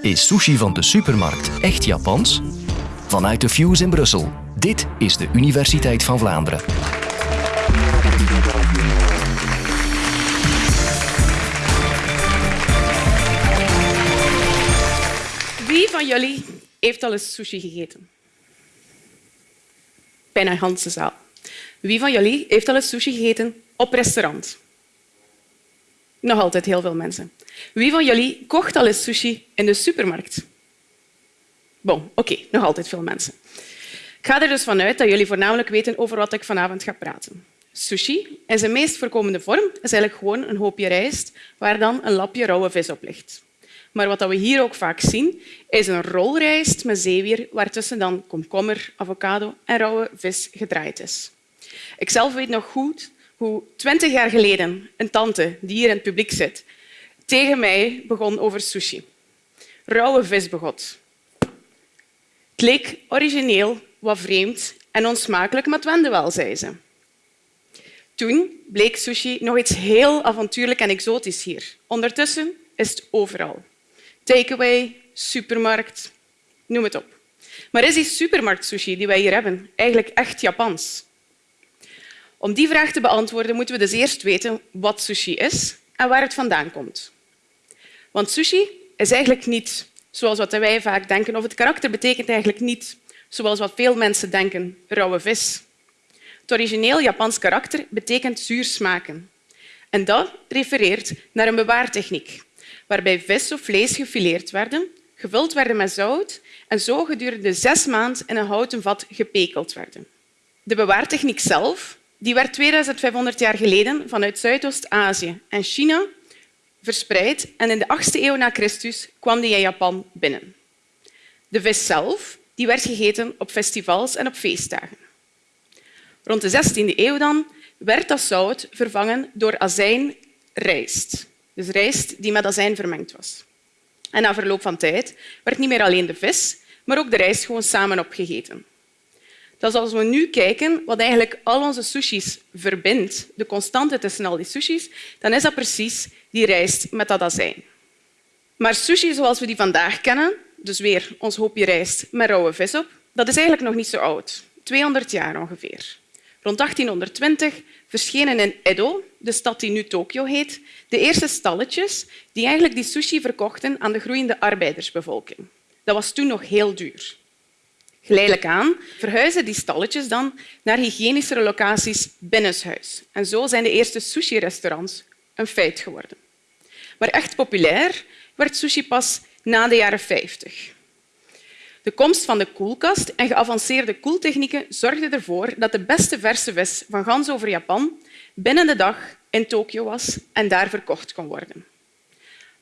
Is sushi van de supermarkt echt Japans? Vanuit de Fuse in Brussel. Dit is de Universiteit van Vlaanderen. Wie van jullie heeft al eens sushi gegeten? Bijna een zaal. Wie van jullie heeft al eens sushi gegeten op restaurant? Nog altijd heel veel mensen. Wie van jullie kocht al eens sushi in de supermarkt? Bon, oké, nog altijd veel mensen. Ik ga er dus vanuit dat jullie voornamelijk weten over wat ik vanavond ga praten. Sushi in zijn meest voorkomende vorm is eigenlijk gewoon een hoopje rijst waar dan een lapje rauwe vis op ligt. Maar wat we hier ook vaak zien, is een rolrijst met zeewier waartussen dan komkommer, avocado en rauwe vis gedraaid is. Ik zelf weet nog goed hoe twintig jaar geleden een tante die hier in het publiek zit tegen mij begon over sushi. Rauwe visbegot. Het leek origineel, wat vreemd en onsmakelijk, maar het wende wel, zei ze. Toen bleek sushi nog iets heel avontuurlijk en exotisch hier. Ondertussen is het overal. Takeaway, supermarkt, noem het op. Maar is die supermarkt-sushi die wij hier hebben eigenlijk echt Japans? Om die vraag te beantwoorden moeten we dus eerst weten wat sushi is en waar het vandaan komt. Want sushi is eigenlijk niet zoals wat wij vaak denken, of het karakter betekent eigenlijk niet zoals wat veel mensen denken, rauwe vis. Het origineel Japans karakter betekent zuur smaken. En dat refereert naar een bewaartechniek, waarbij vis of vlees gefileerd werden, gevuld werden met zout en zo gedurende zes maanden in een houten vat gepekeld werden. De bewaartechniek zelf die werd 2500 jaar geleden vanuit Zuidoost-Azië en China verspreid en in de 8e eeuw na Christus kwam die in Japan binnen. De vis zelf die werd gegeten op festivals en op feestdagen. Rond de 16e eeuw dan werd dat zout vervangen door azijnrijst. Dus rijst die met azijn vermengd was. En na verloop van tijd werd niet meer alleen de vis, maar ook de rijst gewoon samen opgegeten. Dat als we nu kijken wat eigenlijk al onze sushis verbindt, de constante tussen al die sushis, dan is dat precies die rijst met dat azijn. Maar sushi zoals we die vandaag kennen, dus weer ons hoopje rijst met rauwe vis op, dat is eigenlijk nog niet zo oud. 200 jaar ongeveer. Rond 1820 verschenen in Edo, de stad die nu Tokio heet, de eerste stalletjes die eigenlijk die sushi verkochten aan de groeiende arbeidersbevolking. Dat was toen nog heel duur. Geleidelijk aan verhuizen die stalletjes dan naar hygiënischere locaties binnenshuis. En zo zijn de eerste sushi-restaurants een feit geworden. Maar echt populair werd sushi pas na de jaren 50. De komst van de koelkast en geavanceerde koeltechnieken zorgden ervoor dat de beste verse vis van gans over Japan binnen de dag in Tokio was en daar verkocht kon worden.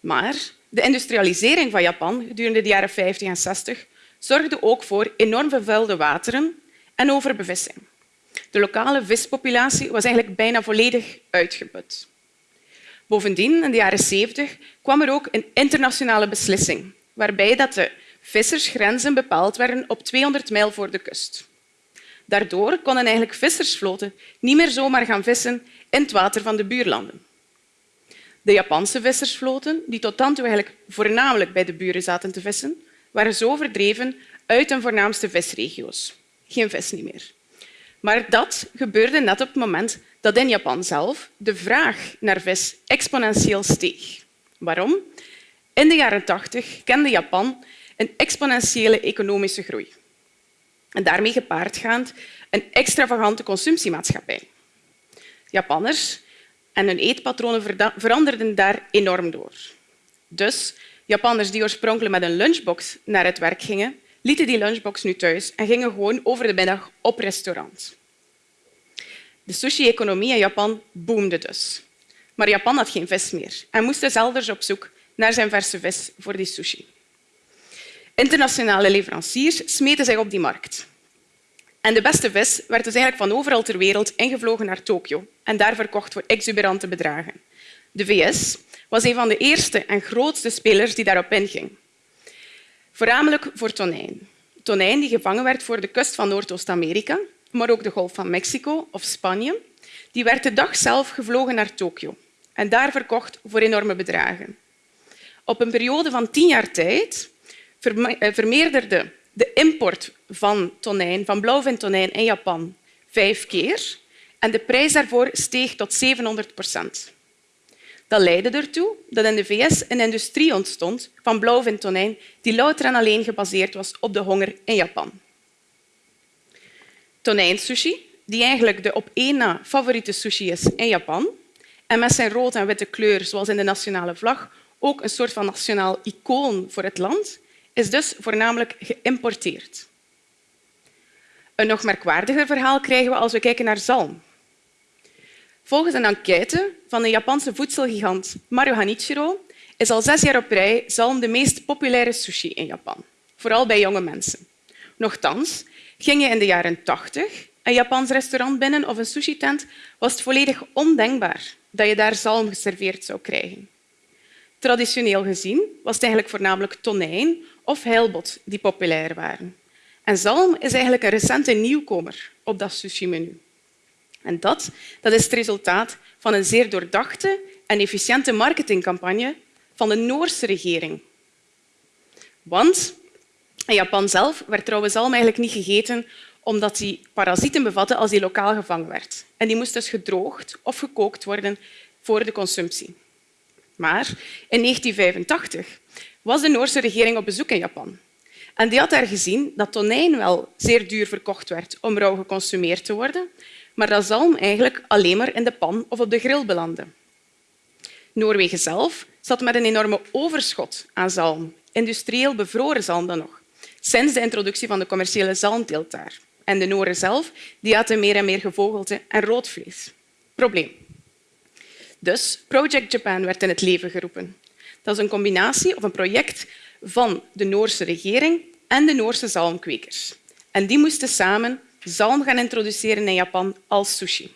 Maar de industrialisering van Japan gedurende de jaren 50 en 60 zorgde ook voor enorm vervuilde wateren en overbevissing. De lokale vispopulatie was eigenlijk bijna volledig uitgeput. Bovendien, in de jaren 70, kwam er ook een internationale beslissing waarbij dat de vissersgrenzen bepaald werden op 200 mijl voor de kust. Daardoor konden eigenlijk vissersvloten niet meer zomaar gaan vissen in het water van de buurlanden. De Japanse vissersvloten, die tot dan toe eigenlijk voornamelijk bij de buren zaten te vissen, waren zo verdreven uit hun voornaamste visregio's. Geen vis niet meer. Maar dat gebeurde net op het moment dat in Japan zelf de vraag naar vis exponentieel steeg. Waarom? In de jaren 80 kende Japan een exponentiële economische groei. En daarmee gepaardgaand een extravagante consumptiemaatschappij. Japanners en hun eetpatronen veranderden daar enorm door. Dus Japanners die oorspronkelijk met een lunchbox naar het werk gingen, lieten die lunchbox nu thuis en gingen gewoon over de middag op restaurant. De sushi-economie in Japan boomde dus. Maar Japan had geen vis meer en moest dus elders op zoek naar zijn verse vis voor die sushi. Internationale leveranciers smeten zich op die markt. En de beste vis werd dus eigenlijk van overal ter wereld ingevlogen naar Tokio en daar verkocht voor exuberante bedragen. De VS was een van de eerste en grootste spelers die daarop inging. Voornamelijk voor tonijn. Tonijn die gevangen werd voor de kust van Noordoost-Amerika, maar ook de Golf van Mexico of Spanje. Die werd de dag zelf gevlogen naar Tokio en daar verkocht voor enorme bedragen. Op een periode van tien jaar tijd eh, vermeerderde de import van tonijn, van blauwvintonijn in Japan vijf keer en de prijs daarvoor steeg tot 700 procent. Dat leidde ertoe dat in de VS een industrie ontstond van blauwvintonijn die louter en alleen gebaseerd was op de honger in Japan. Tonijnsushi, die eigenlijk de op één na favoriete sushi is in Japan en met zijn rood en witte kleur, zoals in de nationale vlag, ook een soort van nationaal icoon voor het land, is dus voornamelijk geïmporteerd. Een nog merkwaardiger verhaal krijgen we als we kijken naar zalm. Volgens een enquête van de Japanse voedselgigant Maru Hanichiro is al zes jaar op rij zalm de meest populaire sushi in Japan, vooral bij jonge mensen. Nochtans, ging je in de jaren 80 een Japans restaurant binnen of een sushi-tent, was het volledig ondenkbaar dat je daar zalm geserveerd zou krijgen. Traditioneel gezien was het eigenlijk voornamelijk tonijn of heilbot die populair waren. En zalm is eigenlijk een recente nieuwkomer op dat sushi-menu. En dat, dat is het resultaat van een zeer doordachte en efficiënte marketingcampagne van de Noorse regering. Want in Japan zelf werd trouwens zalm eigenlijk niet gegeten omdat die parasieten bevatte als die lokaal gevangen werd. En die moest dus gedroogd of gekookt worden voor de consumptie. Maar in 1985 was de Noorse regering op bezoek in Japan. En die had daar gezien dat tonijn wel zeer duur verkocht werd om rauw geconsumeerd te worden, maar dat zalm eigenlijk alleen maar in de pan of op de grill belandde. Noorwegen zelf zat met een enorme overschot aan zalm, industrieel bevroren zalm dan nog, sinds de introductie van de commerciële zalmteelt daar. En de Noren zelf die aten meer en meer gevogelte en rood vlees. Probleem. Dus Project Japan werd in het leven geroepen. Dat is een combinatie of een project van de Noorse regering en de Noorse zalmkwekers. En die moesten samen zalm gaan introduceren in Japan als sushi.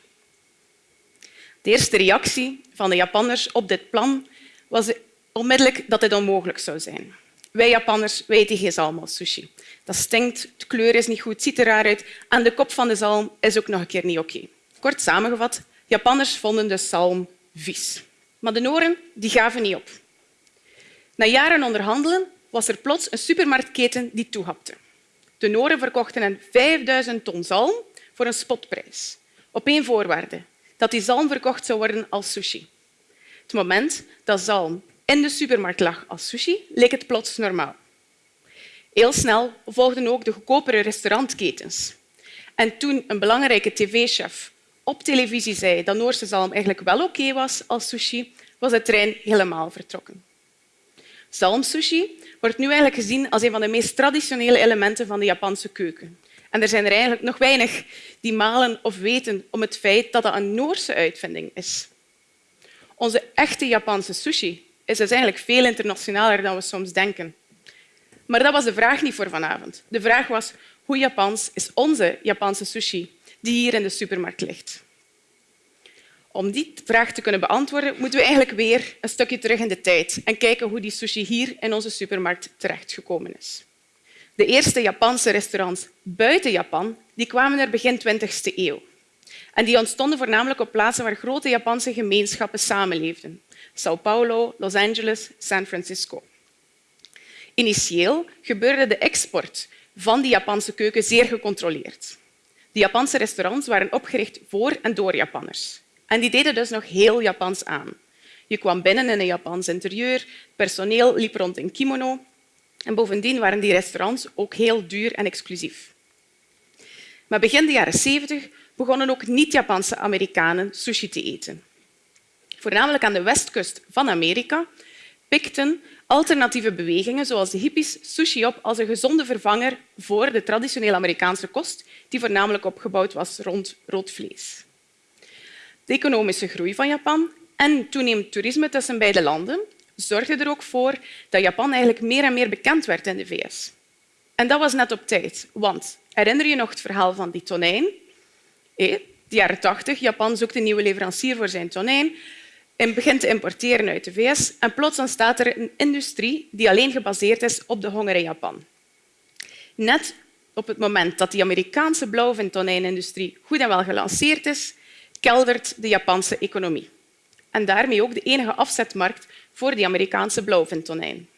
De eerste reactie van de Japanners op dit plan was onmiddellijk dat dit onmogelijk zou zijn. Wij Japanners weten geen zalm als sushi. Dat stinkt, de kleur is niet goed, ziet er raar uit en de kop van de zalm is ook nog een keer niet oké. Kort samengevat, Japanners vonden de zalm vies. Maar de Noren die gaven niet op. Na jaren onderhandelen was er plots een supermarktketen die toehapte. De Noren verkochten hen 5000 ton zalm voor een spotprijs. Op één voorwaarde, dat die zalm verkocht zou worden als sushi. Het moment dat zalm in de supermarkt lag als sushi, leek het plots normaal. Heel snel volgden ook de goedkopere restaurantketens. En toen een belangrijke tv-chef op televisie zei dat Noorse zalm eigenlijk wel oké was als sushi, was de trein helemaal vertrokken. Zalmsushi wordt nu eigenlijk gezien als een van de meest traditionele elementen van de Japanse keuken. En er zijn er eigenlijk nog weinig die malen of weten om het feit dat dat een Noorse uitvinding is. Onze echte Japanse sushi is dus eigenlijk veel internationaler dan we soms denken. Maar dat was de vraag niet voor vanavond. De vraag was hoe Japans is onze Japanse sushi die hier in de supermarkt ligt. Om die vraag te kunnen beantwoorden, moeten we eigenlijk weer een stukje terug in de tijd en kijken hoe die sushi hier in onze supermarkt terechtgekomen is. De eerste Japanse restaurants buiten Japan die kwamen er begin 20e eeuw. En die ontstonden voornamelijk op plaatsen waar grote Japanse gemeenschappen samenleefden. São Paulo, Los Angeles, San Francisco. Initieel gebeurde de export van die Japanse keuken zeer gecontroleerd. De Japanse restaurants waren opgericht voor en door Japanners. En die deden dus nog heel Japans aan. Je kwam binnen in een Japans interieur, personeel liep rond in kimono en bovendien waren die restaurants ook heel duur en exclusief. Maar begin de jaren 70 begonnen ook niet-Japanse Amerikanen sushi te eten. Voornamelijk aan de westkust van Amerika pikten alternatieve bewegingen, zoals de hippies, sushi op als een gezonde vervanger voor de traditionele Amerikaanse kost, die voornamelijk opgebouwd was rond rood vlees. De economische groei van Japan en toenemend toerisme tussen beide landen zorgden er ook voor dat Japan eigenlijk meer en meer bekend werd in de VS. En dat was net op tijd, want herinner je nog het verhaal van die tonijn? In de jaren 80, Japan zoekt een nieuwe leverancier voor zijn tonijn en begint te importeren uit de VS. En plots ontstaat er een industrie die alleen gebaseerd is op de honger in Japan. Net op het moment dat de Amerikaanse blauwvintonijnindustrie goed en wel gelanceerd is, keldert de Japanse economie. En daarmee ook de enige afzetmarkt voor die Amerikaanse blauwvintonijn.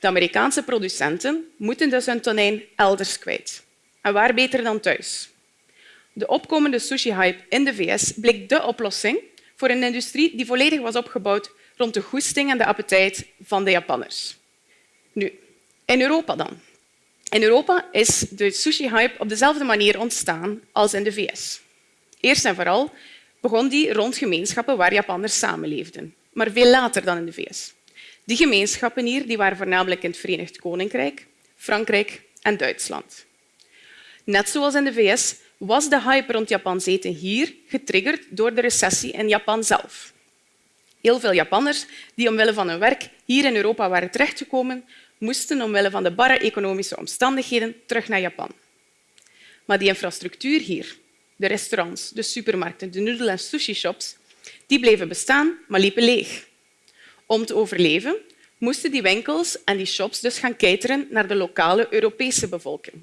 De Amerikaanse producenten moeten dus hun tonijn elders kwijt. En waar beter dan thuis? De opkomende sushi-hype in de VS bleek de oplossing voor een industrie die volledig was opgebouwd rond de goesting en de appetijt van de Japanners. Nu, in Europa dan. In Europa is de sushi-hype op dezelfde manier ontstaan als in de VS. Eerst en vooral begon die rond gemeenschappen waar Japanners samenleefden, maar veel later dan in de VS. Die gemeenschappen hier die waren voornamelijk in het Verenigd Koninkrijk, Frankrijk en Duitsland. Net zoals in de VS was de hype rond Japans eten hier getriggerd door de recessie in Japan zelf. Heel veel Japanners die omwille van hun werk hier in Europa waren terechtgekomen, moesten omwille van de barre economische omstandigheden terug naar Japan. Maar die infrastructuur hier, de restaurants, de supermarkten, de noedel- en sushi-shops, die bleven bestaan, maar liepen leeg. Om te overleven moesten die winkels en die shops dus gaan cateren naar de lokale Europese bevolking.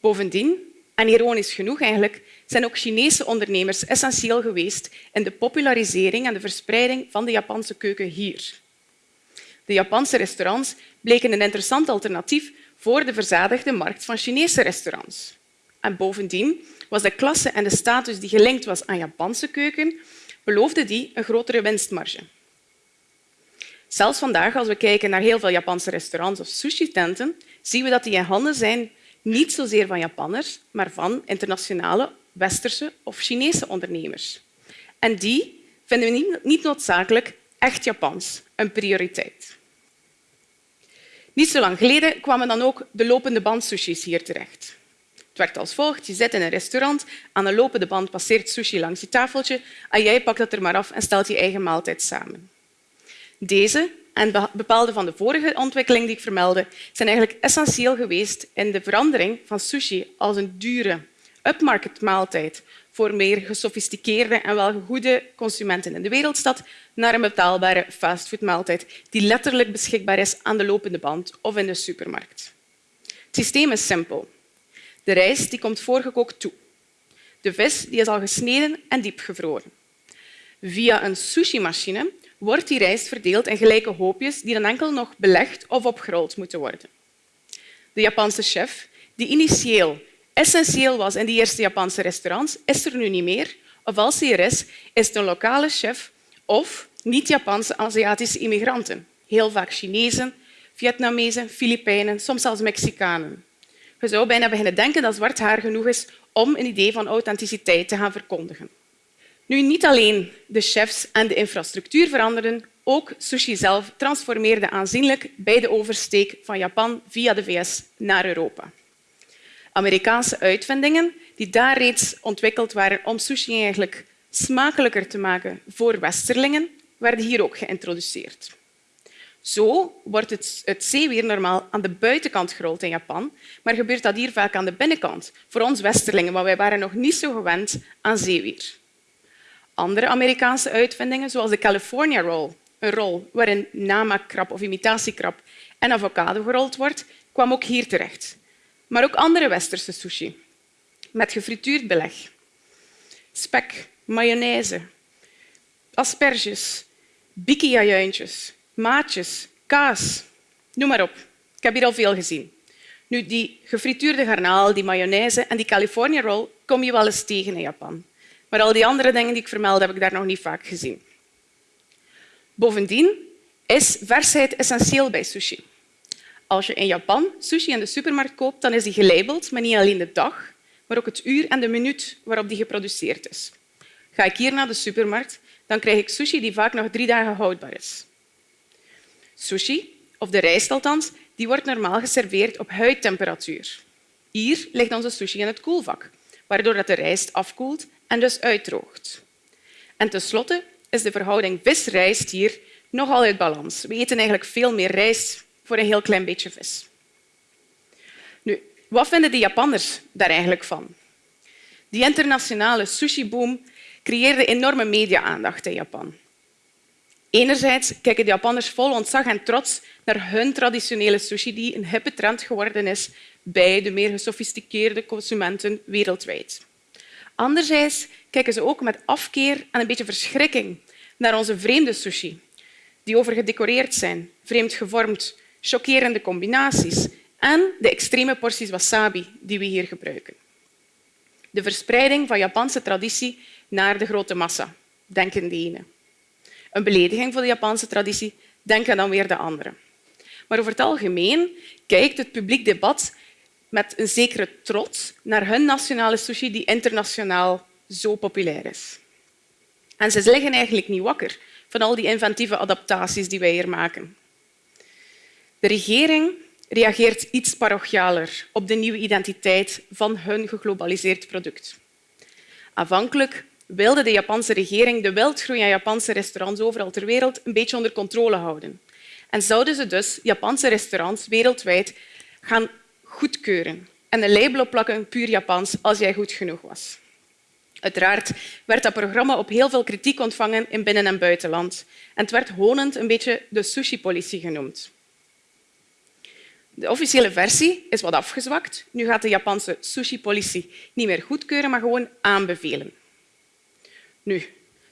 Bovendien, en ironisch genoeg eigenlijk, zijn ook Chinese ondernemers essentieel geweest in de popularisering en de verspreiding van de Japanse keuken hier. De Japanse restaurants bleken een interessant alternatief voor de verzadigde markt van Chinese restaurants. En bovendien was de klasse en de status die gelinkt was aan Japanse keuken, beloofde die een grotere winstmarge. Zelfs vandaag, als we kijken naar heel veel Japanse restaurants of sushi-tenten, zien we dat die in handen zijn niet zozeer van Japanners, maar van internationale westerse of Chinese ondernemers. En die vinden we niet noodzakelijk echt Japans een prioriteit. Niet zo lang geleden kwamen dan ook de lopende band sushis hier terecht. Het werkt als volgt. Je zit in een restaurant, aan de lopende band passeert sushi langs je tafeltje en jij pakt het er maar af en stelt je eigen maaltijd samen. Deze en bepaalde van de vorige ontwikkeling die ik vermeldde, zijn eigenlijk essentieel geweest in de verandering van sushi als een dure upmarket maaltijd voor meer gesofisticeerde en welgegoede consumenten in de wereldstad naar een betaalbare fastfoodmaaltijd die letterlijk beschikbaar is aan de lopende band of in de supermarkt. Het systeem is simpel. De rijst die komt voorgekookt toe. De vis die is al gesneden en diepgevroren. Via een sushi-machine wordt die rijst verdeeld in gelijke hoopjes die dan enkel nog belegd of opgerold moeten worden. De Japanse chef, die initieel essentieel was in die eerste Japanse restaurants, is er nu niet meer. Of als hij er is, is het een lokale chef of niet-Japanse Aziatische immigranten. Heel vaak Chinezen, Vietnamezen, Filipijnen, soms zelfs Mexicanen. Je zou bijna beginnen denken dat zwart haar genoeg is om een idee van authenticiteit te gaan verkondigen. Nu, niet alleen de chefs en de infrastructuur veranderden, ook sushi zelf transformeerde aanzienlijk bij de oversteek van Japan via de VS naar Europa. Amerikaanse uitvindingen die daar reeds ontwikkeld waren om sushi eigenlijk smakelijker te maken voor westerlingen, werden hier ook geïntroduceerd. Zo wordt het, zeewier normaal aan de buitenkant gerold in Japan, maar gebeurt dat hier vaak aan de binnenkant, voor ons westerlingen, want wij waren nog niet zo gewend aan zeewier. Andere Amerikaanse uitvindingen, zoals de California Roll, een rol waarin namaakkrab of imitatiekrab en avocado gerold wordt, kwam ook hier terecht. Maar ook andere westerse sushi, met gefrituurd beleg. Spek, mayonaise, asperges, biki-ajuintjes, maatjes, kaas, noem maar op. Ik heb hier al veel gezien. Nu, die gefrituurde garnaal, die mayonaise en die California roll kom je wel eens tegen in Japan. Maar al die andere dingen die ik vermeld, heb ik daar nog niet vaak gezien. Bovendien is versheid essentieel bij sushi. Als je in Japan sushi in de supermarkt koopt, dan is die gelabeld met niet alleen de dag, maar ook het uur en de minuut waarop die geproduceerd is. Ga ik hier naar de supermarkt, dan krijg ik sushi die vaak nog drie dagen houdbaar is. Sushi, of de rijst althans, die wordt normaal geserveerd op huidtemperatuur. Hier ligt onze sushi in het koelvak, waardoor de rijst afkoelt en dus uitdroogt. En tenslotte is de verhouding vis-rijst hier nogal uit balans. We eten eigenlijk veel meer rijst voor een heel klein beetje vis. Nu, wat vinden de Japanners daar eigenlijk van? Die internationale sushi-boom creëerde enorme media-aandacht in Japan. Enerzijds kijken de Japanners vol ontzag en trots naar hun traditionele sushi, die een hippe trend geworden is bij de meer gesofisticeerde consumenten wereldwijd. Anderzijds kijken ze ook met afkeer en een beetje verschrikking naar onze vreemde sushi, die overgedecoreerd zijn, vreemd gevormd, chockerende combinaties en de extreme porties wasabi die we hier gebruiken. De verspreiding van Japanse traditie naar de grote massa, denken de ene. Een belediging voor de Japanse traditie, denken dan weer de andere. Maar over het algemeen kijkt het publiek debat met een zekere trots naar hun nationale sushi die internationaal zo populair is. En ze liggen eigenlijk niet wakker van al die inventieve adaptaties die wij hier maken. De regering reageert iets parochialer op de nieuwe identiteit van hun geglobaliseerd product. Aanvankelijk wilde de Japanse regering de wildgroei aan Japanse restaurants overal ter wereld een beetje onder controle houden. En zouden ze dus Japanse restaurants wereldwijd gaan goedkeuren en een label opplakken puur Japans als jij goed genoeg was. Uiteraard werd dat programma op heel veel kritiek ontvangen in binnen- en buitenland. En het werd honend een beetje de sushi-politie genoemd. De officiële versie is wat afgezwakt. Nu gaat de Japanse sushi-politie niet meer goedkeuren, maar gewoon aanbevelen. Nu,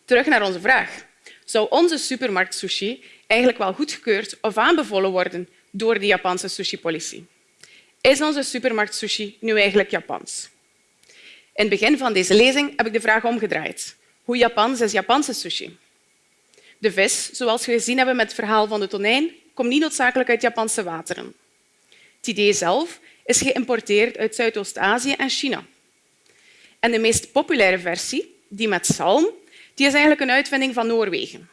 terug naar onze vraag. Zou onze supermarkt sushi eigenlijk wel goedgekeurd of aanbevolen worden door de Japanse sushi-politie? Is onze supermarkt sushi nu eigenlijk Japans? In het begin van deze lezing heb ik de vraag omgedraaid. Hoe Japans is Japanse sushi? De vis, zoals we gezien hebben met het verhaal van de tonijn, komt niet noodzakelijk uit Japanse wateren. Het idee zelf is geïmporteerd uit Zuidoost-Azië en China. En de meest populaire versie, die met zalm, die is eigenlijk een uitvinding van Noorwegen.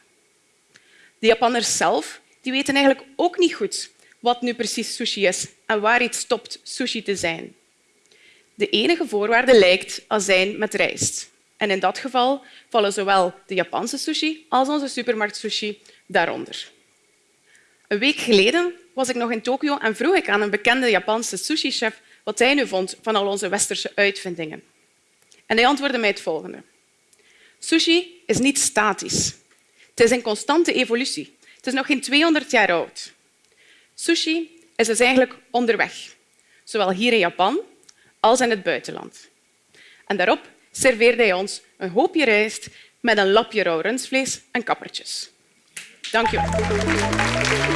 De Japanners zelf die weten eigenlijk ook niet goed wat nu precies sushi is en waar iets stopt sushi te zijn. De enige voorwaarde lijkt azijn met rijst. En in dat geval vallen zowel de Japanse sushi als onze supermarkt sushi daaronder. Een week geleden was ik nog in Tokio en vroeg ik aan een bekende Japanse sushi-chef wat hij nu vond van al onze westerse uitvindingen. En hij antwoordde mij het volgende. Sushi is niet statisch. Het is in constante evolutie. Het is nog geen 200 jaar oud. Sushi is dus eigenlijk onderweg, zowel hier in Japan als in het buitenland. En daarop serveerde hij ons een hoopje rijst met een lapje rauw rundvlees en kappertjes. Dank je wel.